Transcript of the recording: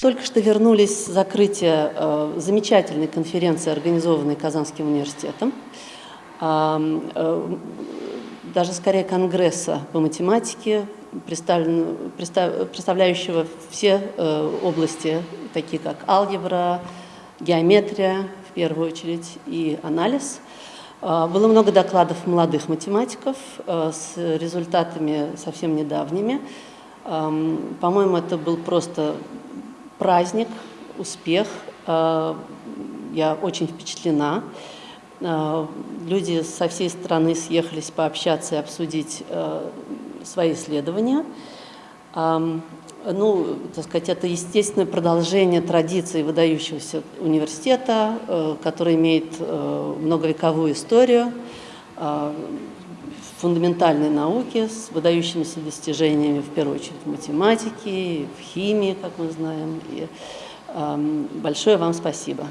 Только что вернулись с закрытия э, замечательной конференции, организованной Казанским университетом, э, даже скорее конгресса по математике, представляющего все э, области, такие как алгебра, геометрия, в первую очередь, и анализ. Э, было много докладов молодых математиков с результатами совсем недавними. По-моему, это был просто праздник, успех. Я очень впечатлена. Люди со всей страны съехались пообщаться и обсудить свои исследования. Ну, так сказать, это естественное продолжение традиции выдающегося университета, э, который имеет э, многовековую историю э, фундаментальной науки с выдающимися достижениями, в первую очередь, в математике, в химии, как мы знаем. И большое вам. Спасибо.